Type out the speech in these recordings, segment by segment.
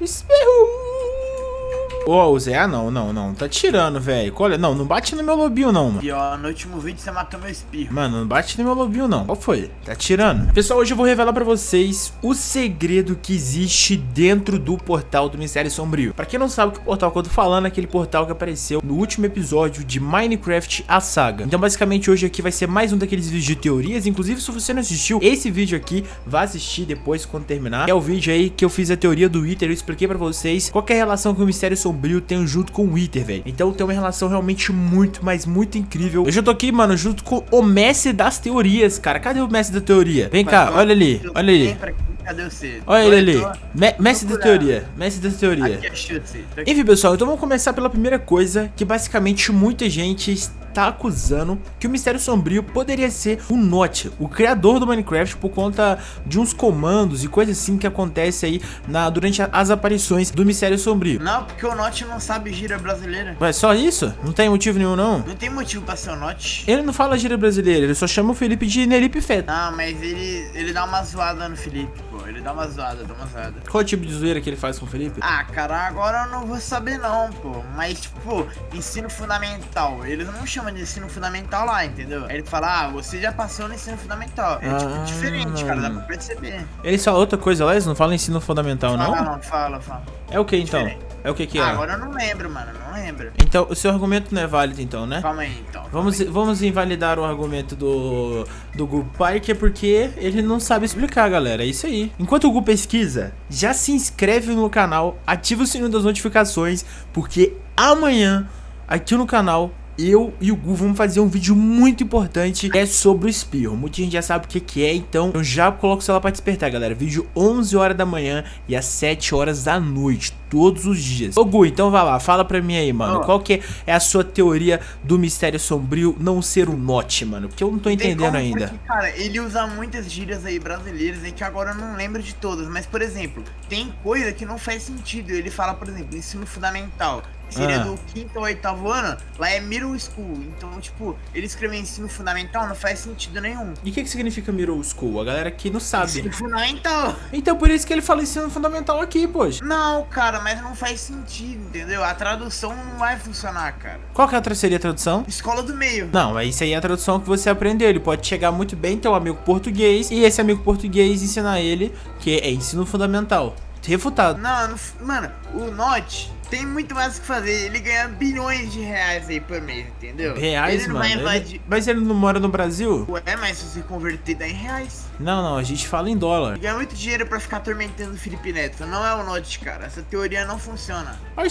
Espirro! Ô, oh, Zé, ah, não, não, não. Tá tirando, velho. Olha, não, não bate no meu lobinho, não, mano. E ó, no último vídeo você matou meu espirro. Mano, não bate no meu lobinho, não. Qual foi? Tá tirando. Pessoal, hoje eu vou revelar pra vocês o segredo que existe dentro do portal do Mistério Sombrio. Pra quem não sabe o que portal que eu tô falando, é aquele portal que apareceu no último episódio de Minecraft A Saga. Então, basicamente, hoje aqui vai ser mais um daqueles vídeos de teorias. Inclusive, se você não assistiu esse vídeo aqui, vá assistir depois, quando terminar. É o vídeo aí que eu fiz a teoria do Wither. Eu expliquei pra vocês qual é a relação que o Mistério Sombrio tem junto com o Wither, velho. Então tem uma relação realmente muito, mas muito incrível. Eu já tô aqui, mano, junto com o mestre das teorias, cara. Cadê o mestre da teoria? Vem cá, olha ali, olha ali. Cadê você? Olha ele ali. Me mestre da teoria. Mestre da teoria. Enfim, pessoal, então vamos começar pela primeira coisa, que basicamente muita gente tá acusando que o Mistério Sombrio poderia ser o Notch, o criador do Minecraft, por conta de uns comandos e coisas assim que acontece aí na, durante as aparições do Mistério Sombrio. Não, porque o Notch não sabe gíria brasileira. Ué, só isso? Não tem motivo nenhum, não? Não tem motivo pra ser o Notch. Ele não fala gíria brasileira, ele só chama o Felipe de Nelipe Feto. Não, mas ele, ele dá uma zoada no Felipe, pô. Ele dá uma zoada, dá uma zoada. Qual tipo de zoeira que ele faz com o Felipe? Ah, cara, agora eu não vou saber não, pô. Mas, tipo, ensino fundamental. Ele não chama de ensino fundamental lá, entendeu? Aí ele fala, ah, você já passou no ensino fundamental. É, tipo, ah, diferente, cara, dá pra perceber. Ele fala outra coisa lá? Eles não falam ensino fundamental, não? Fala, não, fala, fala. É o que, então? É o que que é? Ah, agora eu não lembro, mano, não lembro. Então, o seu argumento não é válido, então, né? Calma aí, então. Vamos, aí. vamos invalidar o argumento do, do Gu é porque ele não sabe explicar, galera. É isso aí. Enquanto o Gu pesquisa, já se inscreve no canal, ativa o sininho das notificações, porque amanhã, aqui no canal, eu e o Gu vamos fazer um vídeo muito importante é sobre o espirro. Muita gente já sabe o que, que é, então eu já coloco o celular para despertar, galera. Vídeo 11 horas da manhã e às 7 horas da noite, todos os dias. Ô Gu, então vai lá, fala pra mim aí, mano. Oh. Qual que é a sua teoria do mistério sombrio não ser o Note, mano? Porque eu não tô entendendo ainda. Porque, cara, ele usa muitas gírias aí brasileiras e que agora eu não lembro de todas. Mas, por exemplo, tem coisa que não faz sentido. Ele fala, por exemplo, ensino fundamental seria ah. do quinto ou oitavo ano, lá é middle school. Então, tipo, ele escrever ensino fundamental não faz sentido nenhum. E o que, que significa middle school? A galera aqui não sabe. Ensino fundamental. Então, por isso que ele fala ensino fundamental aqui, poxa. Não, cara, mas não faz sentido, entendeu? A tradução não vai funcionar, cara. Qual que é seria a tradução? Escola do meio. Não, mas isso aí é a tradução que você aprendeu. Ele pode chegar muito bem, ter um amigo português, e esse amigo português ensinar ele que é ensino fundamental. Refutado. Não, não mano, o Note tem muito mais o que fazer. Ele ganha bilhões de reais aí por mês, entendeu? Reais, ele mano? Ele... Mas ele não mora no Brasil? Ué, mas se você converter dá em reais. Não, não, a gente fala em dólar. Ele ganha muito dinheiro pra ficar atormentando o Felipe Neto. Não é o Note, cara. Essa teoria não funciona. Ai,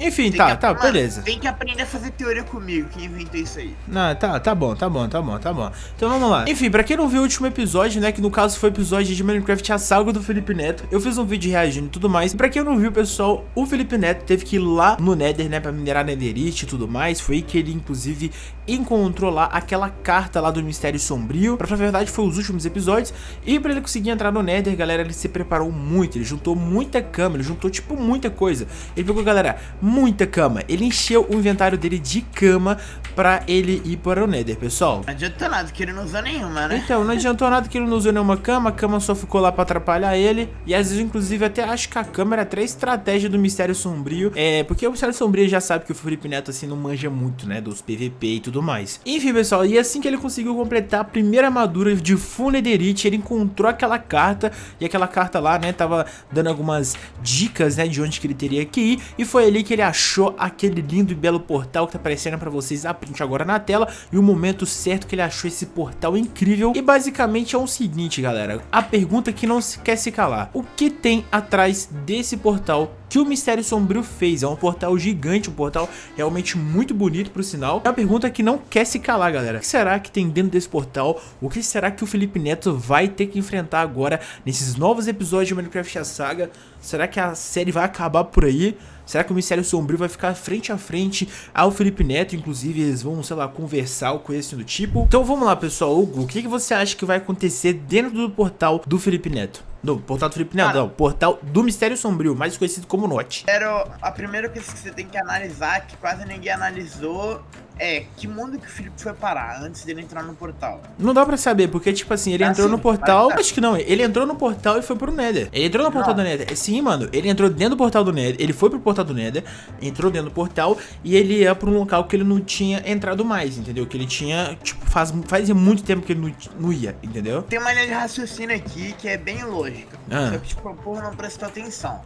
Enfim, tem tá, tá, beleza. Tem que aprender a fazer teoria comigo, que inventou isso aí. Não, tá, tá bom, tá bom, tá bom, tá bom. Então vamos lá. Enfim, pra quem não viu o último episódio, né, que no caso foi o episódio de Minecraft A Saga do Felipe Neto, eu fiz um vídeo reagindo e tudo mais. E pra quem não viu, pessoal, o Felipe Neto teve que ir lá no Nether, né, pra minerar Netherite e tudo mais. Foi aí que ele, inclusive, encontrou lá aquela carta lá do Mistério Sombrio. Pra falar a verdade, foi os últimos episódios. E pra ele conseguir entrar no Nether, galera, ele se preparou muito. Ele juntou muita cama, ele juntou, tipo, muita coisa. Ele pegou, galera, muita cama. Ele encheu o inventário dele de cama pra ele ir para o Nether, pessoal. Não adiantou nada que ele não usou nenhuma, né? Então, não adiantou nada que ele não usou nenhuma cama. A cama só ficou lá pra atrapalhar ele. E às vezes, inclusive, até acho que a cama era até estratégia do Mistério Sombrio. É, porque o Mistério Sombrio já sabe que o Felipe Neto, assim, não manja muito, né, dos PVP e tudo mais. Enfim, pessoal, e assim que ele conseguiu completar a primeira armadura de Full Netherite, ele encontrou aquela carta. E aquela carta lá, né, tava dando algumas dicas, né, de onde que ele teria que ir. E foi ali que ele achou aquele lindo e belo portal que tá aparecendo pra vocês a print agora na tela. E o momento certo que ele achou esse portal incrível. E basicamente é o seguinte, galera. A pergunta que não se quer se calar. O que tem atrás desse portal que o Mistério Sombrio fez. É um portal gigante, um portal realmente muito bonito pro sinal. É uma pergunta que não quer se calar, galera. O que será que tem dentro desse portal? O que será que o Felipe Neto vai ter que enfrentar agora nesses novos episódios de Minecraft a Saga? Será que a série vai acabar por aí? Será que o Mistério Sombrio vai ficar frente a frente ao Felipe Neto? Inclusive, eles vão, sei lá, conversar ou coisa assim do tipo. Então vamos lá, pessoal. Hugo, o que, que você acha que vai acontecer dentro do portal do Felipe Neto? Do portal do Felipe Neto, não. Portal do Mistério Sombrio, mais conhecido como Note. Era a primeira coisa que você tem que analisar, que quase ninguém analisou, é que mundo que o Felipe foi parar antes dele entrar no portal? Não dá pra saber, porque, tipo assim, ele Ah, entrou sim, no portal. mas tá. Acho que não, ele entrou no portal e foi pro Nether. Ele entrou no portal Não. do Nether. Sim, mano, ele entrou dentro do portal do Nether. Ele foi pro portal do Nether, entrou dentro do portal e ele ia pra um local que ele não tinha entrado mais, entendeu? Que ele tinha, tipo, faz, fazia muito tempo que ele não, não ia, entendeu? Tem uma linha de raciocínio aqui que é bem lógica. Ah. Só que, tipo, não prestou atenção.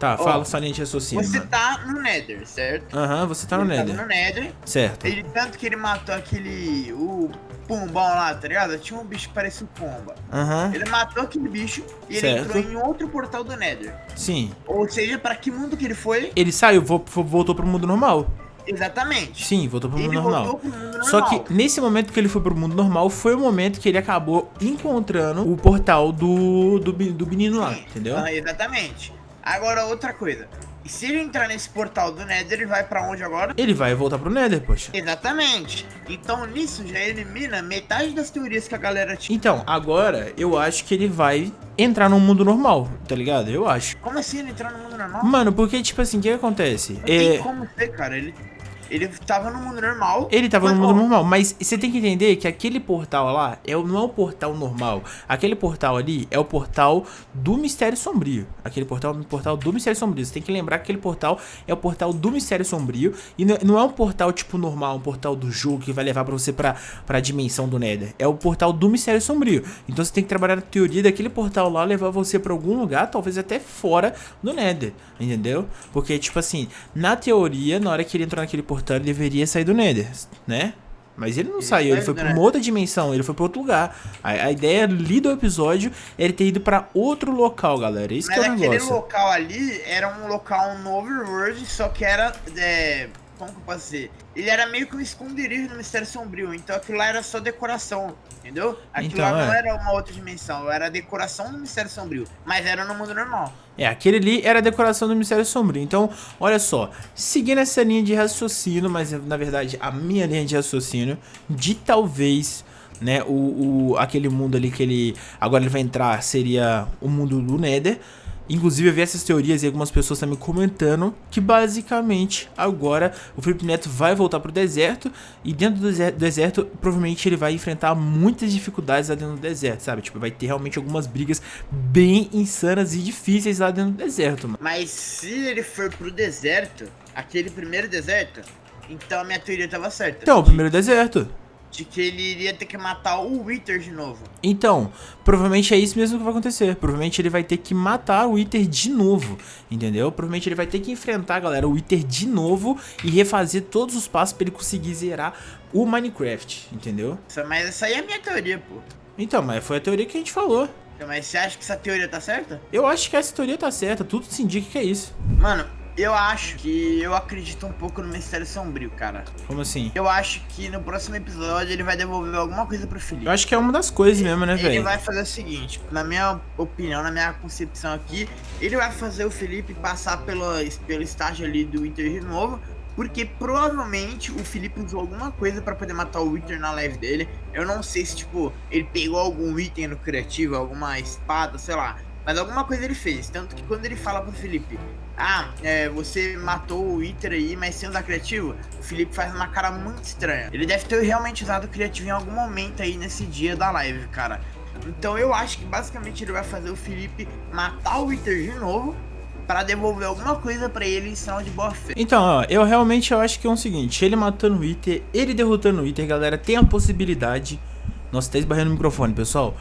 Tá, Ó, fala linha de raciocínio, Você mano. tá no Nether, certo? Aham, você tá no ele Nether. No Nether. Certo. Ele, tanto que ele matou aquele. O pombão lá, tá ligado? Tinha um bicho que parecia um pomba. Aham, Ele matou aquele bicho e ele Certo. entrou em outro portal do Nether. sim. Ou seja, pra que mundo que ele foi? Ele saiu, vo- vo- voltou pro mundo normal. Exatamente. Sim, voltou pro mundo ele normal. pro mundo normal. Só que nesse momento que ele foi pro mundo normal, foi o momento que ele acabou encontrando o portal do, do, do menino lá, Sim, entendeu? ah, exatamente. Agora, outra coisa. E se ele entrar nesse portal do Nether, ele vai pra onde agora? Ele vai voltar pro Nether, poxa. Exatamente. Então, nisso já elimina metade das teorias que a galera tinha. Então, agora eu acho que ele vai entrar no mundo normal, tá ligado? Eu acho. Como assim ele entrar no mundo normal? Mano, porque, tipo assim, o que acontece? Não tem É, como ser, cara. Ele, ele tava no mundo normal. Ele tava no mundo normal, mas você tem que entender que aquele portal lá é, não é o portal normal. Aquele portal ali é o portal do Mistério Sombrio. Aquele portal é o portal do Mistério Sombrio. Você tem que lembrar que aquele portal é o portal do Mistério Sombrio. E não, não é um portal tipo normal, um portal do jogo que vai levar pra você pra, pra dimensão do Nether. É o portal do Mistério Sombrio. Então você tem que trabalhar na teoria daquele portal lá levar você pra algum lugar, talvez até fora do Nether. Entendeu? Porque, tipo assim, na teoria, na hora que ele entrou naquele portal, ele deveria sair do Nether, né? Mas ele não Ele saiu, ele foi pra uma Nether. outra dimensão, ele foi pra outro lugar. A, a ideia ali do episódio é ele ter ido pra outro local, galera. Isso Mas que é o aquele negócio. local ali era um local no Overworld, só que era. É, como que eu posso dizer? Ele era meio que um esconderijo no Mistério Sombrio, então aquilo lá era só decoração, entendeu? Aquilo Então, lá não é. era uma outra dimensão, era a decoração do Mistério Sombrio, mas era no mundo normal. É, aquele ali era a decoração do Mistério Sombrio. Então, olha só, seguindo essa linha de raciocínio, mas na verdade a minha linha de raciocínio, de talvez, né, o, o aquele mundo ali que ele agora ele vai entrar seria o mundo do Nether. Inclusive eu vi essas teorias e algumas pessoas também comentando que basicamente agora o Felipe Neto vai voltar pro deserto e dentro do deser- deserto provavelmente ele vai enfrentar muitas dificuldades lá dentro do deserto, sabe? Tipo, vai ter realmente algumas brigas bem insanas e difíceis lá dentro do deserto, mano. Mas se ele for pro deserto, aquele primeiro deserto, então a minha teoria tava certa. Então, o primeiro deserto. De que ele iria ter que matar o Wither de novo. Então, provavelmente é isso mesmo que vai acontecer. Provavelmente ele vai ter que matar o Wither de novo, entendeu? Provavelmente ele vai ter que enfrentar, galera, o Wither de novo e refazer todos os passos pra ele conseguir zerar o Minecraft, entendeu? Mas essa aí é a minha teoria, pô. Então, mas foi a teoria que a gente falou. Mas você acha que essa teoria tá certa? Eu acho que essa teoria tá certa, tudo se indica que é isso. Mano, eu acho que eu acredito um pouco no Mistério Sombrio, cara. Como assim? Eu acho que no próximo episódio ele vai devolver alguma coisa pro Felipe. Eu acho que é uma das coisas mesmo, né, Ele velho? vai fazer o seguinte, na minha opinião, na minha concepção aqui, ele vai fazer o Felipe passar pelo, pelo estágio ali do Wither de novo, porque provavelmente o Felipe usou alguma coisa pra poder matar o Wither na live dele. Eu não sei se, tipo, ele pegou algum item no criativo, alguma espada, sei lá. Mas alguma coisa ele fez. Tanto que quando ele fala pro Felipe, ah, é, você matou o Wither aí, mas sem usar criativo, o Felipe faz uma cara muito estranha. Ele deve ter realmente usado criativo em algum momento aí nesse dia da live, cara. Então eu acho que basicamente ele vai fazer o Felipe matar o Wither de novo para devolver alguma coisa pra ele em sinal de boa fé. Então, ó, eu realmente eu acho que é o seguinte, ele matando o Wither, ele derrotando o Wither, galera, tem a possibilidade... Nossa, tá esbarrando o microfone, pessoal.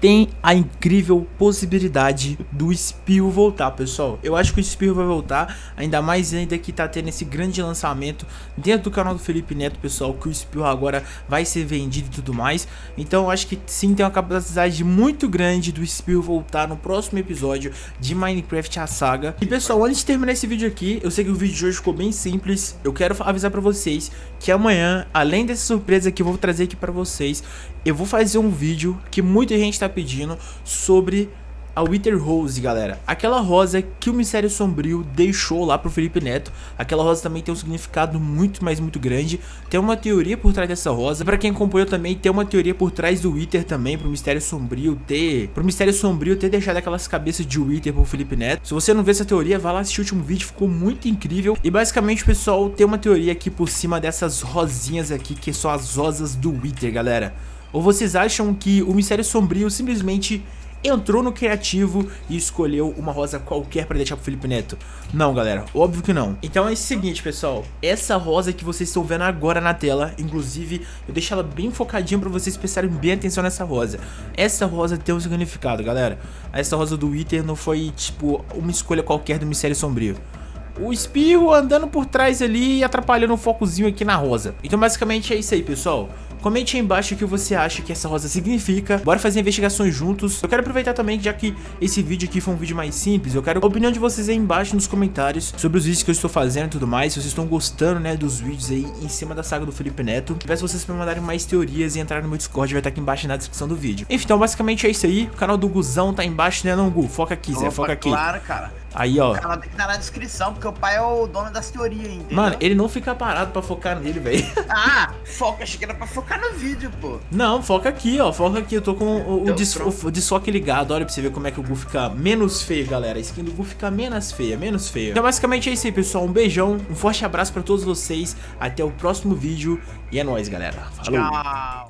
Tem a incrível possibilidade do Espirro voltar, pessoal. Eu acho que o Espirro vai voltar, ainda mais ainda que tá tendo esse grande lançamento dentro do canal do Felipe Neto, pessoal, que o Espirro agora vai ser vendido e tudo mais. Então, eu acho que sim, tem uma capacidade muito grande do Espirro voltar no próximo episódio de Minecraft a Saga. E, pessoal, antes de terminar esse vídeo aqui, eu sei que o vídeo de hoje ficou bem simples. Eu quero avisar pra vocês que amanhã, além dessa surpresa que eu vou trazer aqui pra vocês, eu vou fazer um vídeo que muita gente tá pedindo sobre a Wither Rose, galera. Aquela rosa que o Mistério Sombrio deixou lá pro Felipe Neto. Aquela rosa também tem um significado muito, mas muito grande. Tem uma teoria por trás dessa rosa. Pra quem acompanhou também, tem uma teoria por trás do Wither também, pro Mistério Sombrio ter... Pro Mistério Sombrio ter deixado aquelas cabeças de Wither pro Felipe Neto. Se você não vê essa teoria, vai lá assistir o último vídeo, ficou muito incrível. E basicamente, pessoal, tem uma teoria aqui por cima dessas rosinhas aqui, que são as rosas do Wither, galera. Ou vocês acham que o Mistério Sombrio simplesmente entrou no criativo e escolheu uma rosa qualquer para deixar pro Felipe Neto. Não, galera, óbvio que não. Então é o seguinte, pessoal, essa rosa que vocês estão vendo agora na tela, inclusive, eu deixo ela bem focadinha para vocês prestarem bem atenção nessa rosa. Essa rosa tem um significado, galera. Essa rosa do Wither não foi, tipo, uma escolha qualquer do Mistério Sombrio o espirro andando por trás ali e atrapalhando o focozinho aqui na rosa. Então basicamente é isso aí, pessoal. Comente aí embaixo o que você acha que essa rosa significa. Bora fazer investigações juntos. Eu quero aproveitar também, já que esse vídeo aqui foi um vídeo mais simples, eu quero a opinião de vocês aí embaixo nos comentários sobre os vídeos que eu estou fazendo e tudo mais. Se vocês estão gostando, né, dos vídeos aí em cima da saga do Felipe Neto. Peço vocês para mandarem mais teorias e entrar no meu Discord, vai estar aqui embaixo na descrição do vídeo. Enfim, então basicamente é isso aí. O canal do Guzão tá embaixo, né, não, Gu? Foca aqui, Zé, foca aqui. Claro, cara. Aí, ó. Ela tem que estar na descrição, porque o pai é o dono das teorias, entendeu? Mano, ele não fica parado pra focar nele, velho. Ah, foca, achei que era pra focar no vídeo, pô. Não, foca aqui, ó. Foca aqui. Eu tô com o, o, des, o desfoque ligado. Olha pra você ver como é que o Gu fica menos feio, galera. A skin do Gu fica menos feia, menos feia. Então, basicamente é isso aí, pessoal. Um beijão, um forte abraço pra todos vocês. Até o próximo vídeo. E é nóis, galera. Falou. Tchau.